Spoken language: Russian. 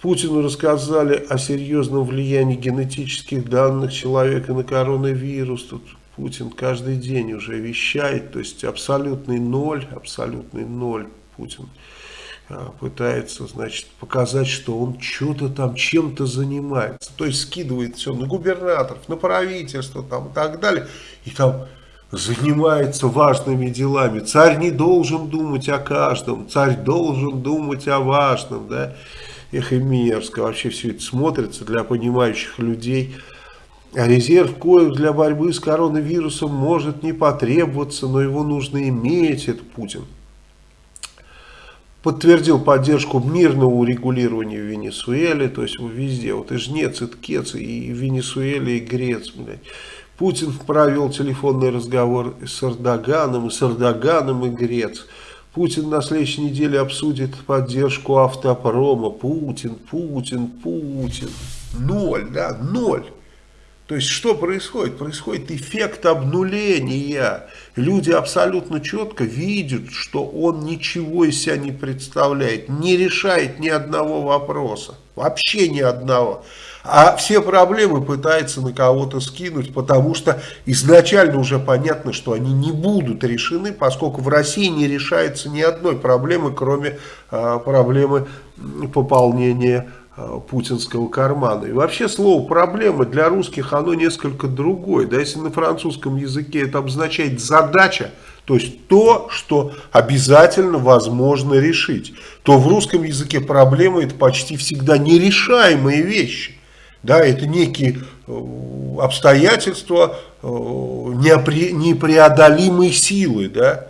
Путину рассказали о серьезном влиянии генетических данных человека на коронавирус. Тут Путин каждый день уже вещает, то есть абсолютный ноль, абсолютный ноль Путин а, пытается, значит, показать, что он что-то там, чем-то занимается. То есть скидывает все на губернаторов, на правительство там и так далее. И там занимается важными делами. Царь не должен думать о каждом, царь должен думать о важном, да. Эх, и мерзко вообще все это смотрится для понимающих людей. А резерв коек для борьбы с коронавирусом может не потребоваться, но его нужно иметь, это Путин. Подтвердил поддержку мирного урегулирования в Венесуэле, то есть везде, вот и Жнец, и Ткец, и Венесуэле, и Грец, блядь. Путин провел телефонный разговор с Эрдоганом, и с Эрдоганом, и Грец. Путин на следующей неделе обсудит поддержку автопрома. Путин, Путин, Путин. Ноль, да, ноль. То есть что происходит? Происходит эффект обнуления. Люди абсолютно четко видят, что он ничего из себя не представляет, не решает ни одного вопроса. Вообще ни одного. А все проблемы пытается на кого-то скинуть, потому что изначально уже понятно, что они не будут решены, поскольку в России не решается ни одной проблемы, кроме э, проблемы пополнения путинского кармана. И вообще слово «проблема» для русских оно несколько другое. Да, если на французском языке это обозначает «задача», то есть то, что обязательно возможно решить, то в русском языке проблема это почти всегда нерешаемые вещи. Да, это некие э, обстоятельства э, непреодолимой силы, да,